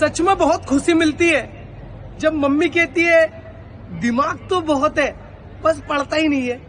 सच में बहुत खुशी मिलती है जब मम्मी कहती है दिमाग तो बहुत है बस पढ़ता ही नहीं है